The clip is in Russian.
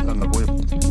Она будет.